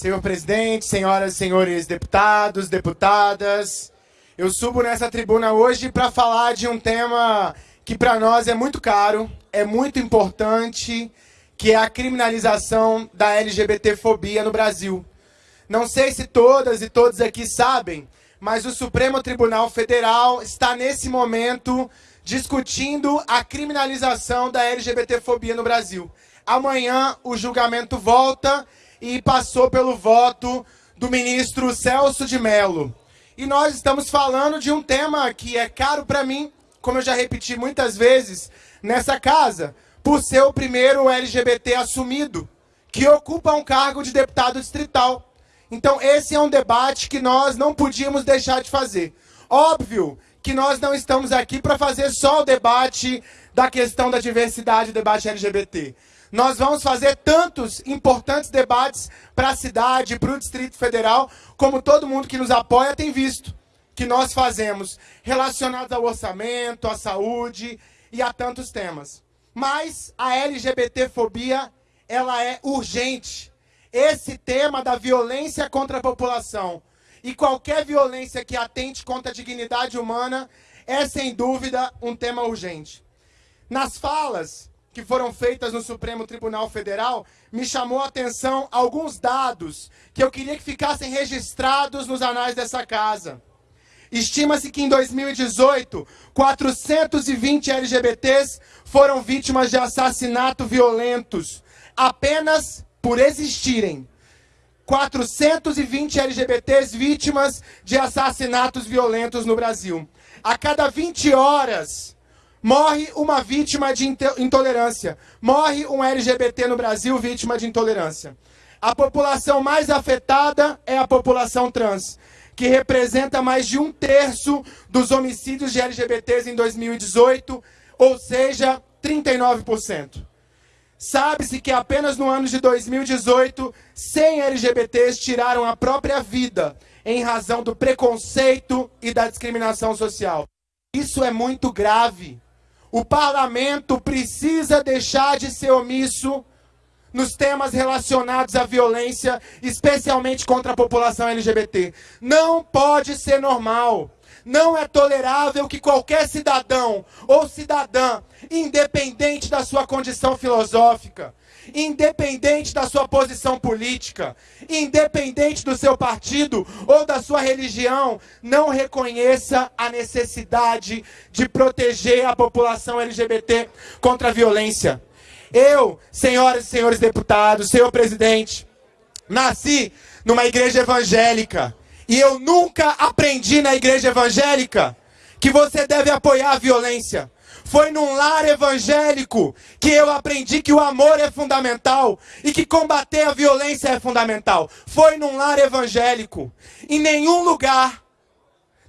Senhor presidente, senhoras e senhores deputados, deputadas, eu subo nessa tribuna hoje para falar de um tema que para nós é muito caro, é muito importante, que é a criminalização da LGBTfobia no Brasil. Não sei se todas e todos aqui sabem, mas o Supremo Tribunal Federal está nesse momento discutindo a criminalização da LGBTfobia no Brasil. Amanhã o julgamento volta e passou pelo voto do ministro Celso de Mello. E nós estamos falando de um tema que é caro para mim, como eu já repeti muitas vezes nessa casa, por ser o primeiro LGBT assumido, que ocupa um cargo de deputado distrital. Então esse é um debate que nós não podíamos deixar de fazer. Óbvio que nós não estamos aqui para fazer só o debate da questão da diversidade, o debate LGBT. Nós vamos fazer tantos importantes debates para a cidade, para o Distrito Federal, como todo mundo que nos apoia tem visto, que nós fazemos, relacionados ao orçamento, à saúde e a tantos temas. Mas a LGBTfobia, ela é urgente. Esse tema da violência contra a população e qualquer violência que atente contra a dignidade humana é, sem dúvida, um tema urgente. Nas falas que foram feitas no Supremo Tribunal Federal, me chamou a atenção alguns dados que eu queria que ficassem registrados nos anais dessa casa. Estima-se que em 2018, 420 LGBTs foram vítimas de assassinato violentos, apenas por existirem. 420 LGBTs vítimas de assassinatos violentos no Brasil. A cada 20 horas, Morre uma vítima de intolerância. Morre um LGBT no Brasil vítima de intolerância. A população mais afetada é a população trans, que representa mais de um terço dos homicídios de LGBTs em 2018, ou seja, 39%. Sabe-se que apenas no ano de 2018, 100 LGBTs tiraram a própria vida em razão do preconceito e da discriminação social. Isso é muito grave. O parlamento precisa deixar de ser omisso nos temas relacionados à violência, especialmente contra a população LGBT. Não pode ser normal. Não é tolerável que qualquer cidadão ou cidadã, independente da sua condição filosófica, independente da sua posição política, independente do seu partido ou da sua religião, não reconheça a necessidade de proteger a população LGBT contra a violência. Eu, senhoras e senhores deputados, senhor presidente, nasci numa igreja evangélica e eu nunca aprendi na igreja evangélica que você deve apoiar a violência. Foi num lar evangélico que eu aprendi que o amor é fundamental e que combater a violência é fundamental. Foi num lar evangélico. Em nenhum lugar,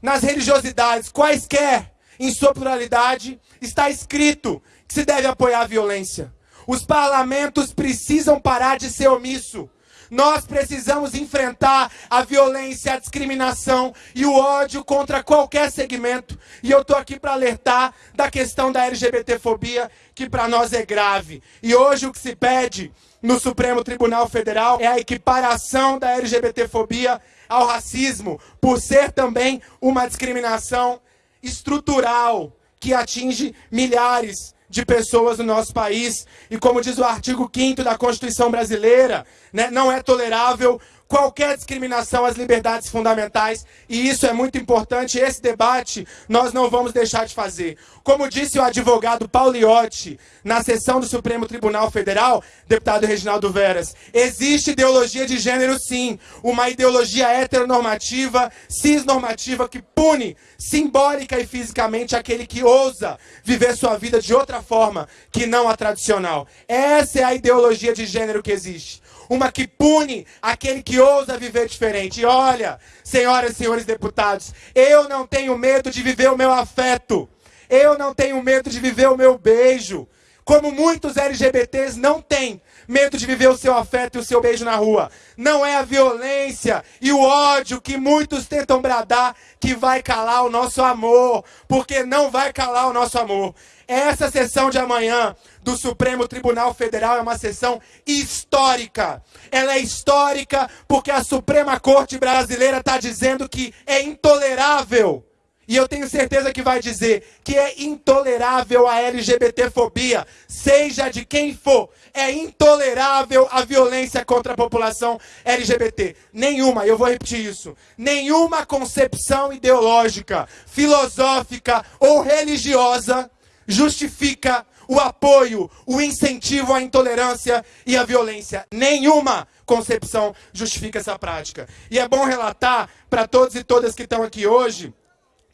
nas religiosidades, quaisquer, em sua pluralidade, está escrito que se deve apoiar a violência. Os parlamentos precisam parar de ser omisso. Nós precisamos enfrentar a violência, a discriminação e o ódio contra qualquer segmento. E eu estou aqui para alertar da questão da LGBTfobia, que para nós é grave. E hoje o que se pede no Supremo Tribunal Federal é a equiparação da LGBTfobia ao racismo, por ser também uma discriminação estrutural que atinge milhares de pessoas no nosso país. E como diz o artigo 5 da Constituição Brasileira, né, não é tolerável qualquer discriminação às liberdades fundamentais, e isso é muito importante, esse debate nós não vamos deixar de fazer. Como disse o advogado Pauliotti, na sessão do Supremo Tribunal Federal, deputado Reginaldo Veras, existe ideologia de gênero sim, uma ideologia heteronormativa, cisnormativa, que pune simbólica e fisicamente aquele que ousa viver sua vida de outra forma que não a tradicional. Essa é a ideologia de gênero que existe uma que pune aquele que ousa viver diferente. E olha, senhoras e senhores deputados, eu não tenho medo de viver o meu afeto. Eu não tenho medo de viver o meu beijo. Como muitos LGBTs não têm medo de viver o seu afeto e o seu beijo na rua. Não é a violência e o ódio que muitos tentam bradar que vai calar o nosso amor, porque não vai calar o nosso amor. Essa sessão de amanhã do Supremo Tribunal Federal é uma sessão histórica. Ela é histórica porque a Suprema Corte Brasileira está dizendo que é intolerável e eu tenho certeza que vai dizer que é intolerável a LGBTfobia, seja de quem for. É intolerável a violência contra a população LGBT. Nenhuma, eu vou repetir isso, nenhuma concepção ideológica, filosófica ou religiosa justifica o apoio, o incentivo à intolerância e à violência. Nenhuma concepção justifica essa prática. E é bom relatar para todos e todas que estão aqui hoje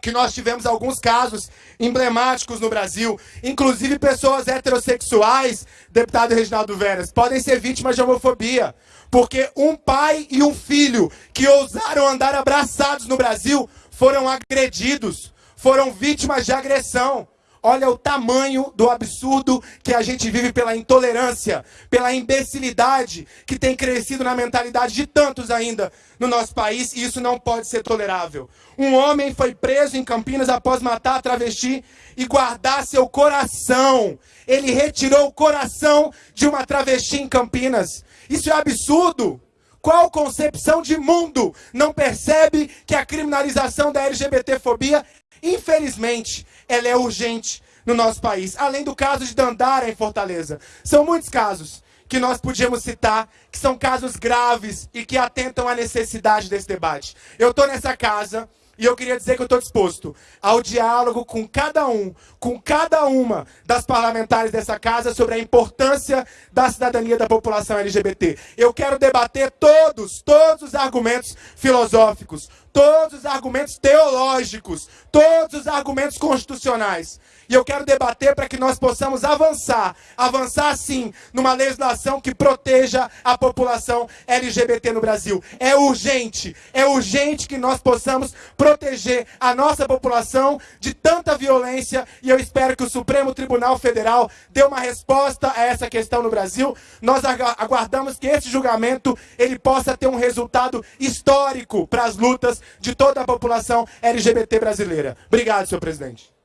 que nós tivemos alguns casos emblemáticos no Brasil, inclusive pessoas heterossexuais, deputado Reginaldo Veras, podem ser vítimas de homofobia, porque um pai e um filho que ousaram andar abraçados no Brasil foram agredidos, foram vítimas de agressão. Olha o tamanho do absurdo que a gente vive pela intolerância, pela imbecilidade que tem crescido na mentalidade de tantos ainda no nosso país, e isso não pode ser tolerável. Um homem foi preso em Campinas após matar a travesti e guardar seu coração. Ele retirou o coração de uma travesti em Campinas. Isso é absurdo. Qual concepção de mundo não percebe que a criminalização da LGBTfobia Infelizmente, ela é urgente no nosso país. Além do caso de Dandara em Fortaleza. São muitos casos que nós podíamos citar, que são casos graves e que atentam à necessidade desse debate. Eu estou nessa casa e eu queria dizer que eu estou disposto ao diálogo com cada um, com cada uma das parlamentares dessa casa sobre a importância da cidadania da população LGBT. Eu quero debater todos, todos os argumentos filosóficos, todos os argumentos teológicos, todos os argumentos constitucionais. E eu quero debater para que nós possamos avançar, avançar sim, numa legislação que proteja a população LGBT no Brasil. É urgente, é urgente que nós possamos proteger a nossa população de tanta violência e eu espero que o Supremo Tribunal Federal dê uma resposta a essa questão no Brasil. Nós aguardamos que esse julgamento ele possa ter um resultado histórico para as lutas de toda a população LGBT brasileira. Obrigado, senhor presidente.